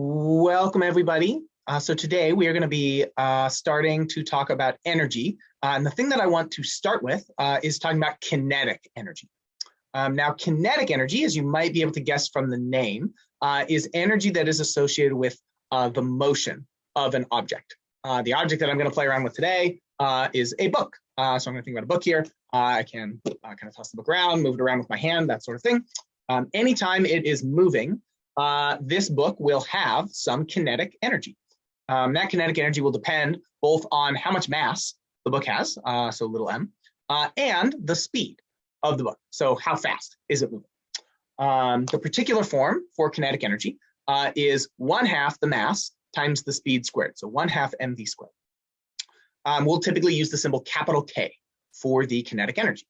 Welcome everybody. Uh, so today we are going to be uh, starting to talk about energy. Uh, and the thing that I want to start with uh, is talking about kinetic energy. Um, now kinetic energy, as you might be able to guess from the name, uh, is energy that is associated with uh, the motion of an object. the object that I'm going to play around with today is a book. so I'm going to think about a book here. I can kind of toss the book around, move it around with my hand, that sort of thing. Um, anytime it is moving, uh, this book will have some kinetic energy. Um, that kinetic energy will depend both on how much mass the book has, uh, so little m, uh, and the speed of the book. So how fast is it moving? Um, the particular form for kinetic energy uh, is one half the mass times the speed squared, so one half mv squared. Um, we'll typically use the symbol capital K for the kinetic energy.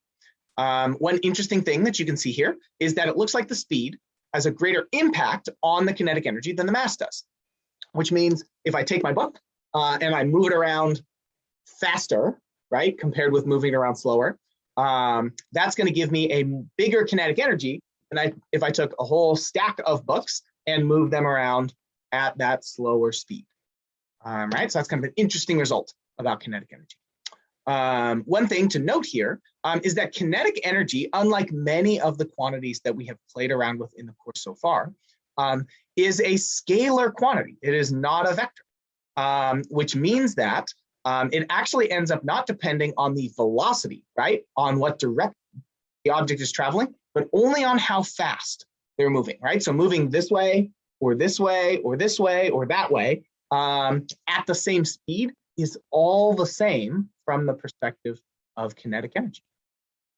Um, one interesting thing that you can see here is that it looks like the speed has a greater impact on the kinetic energy than the mass does, which means if I take my book uh, and I move it around faster, right, compared with moving it around slower, um, that's going to give me a bigger kinetic energy than I, if I took a whole stack of books and moved them around at that slower speed. Um, right, so that's kind of an interesting result about kinetic energy. Um, one thing to note here um, is that kinetic energy, unlike many of the quantities that we have played around with in the course so far, um, is a scalar quantity. It is not a vector, um, which means that um, it actually ends up not depending on the velocity, right, on what direction the object is traveling, but only on how fast they're moving, right? So moving this way or this way or this way or that way um, at the same speed is all the same from the perspective of kinetic energy.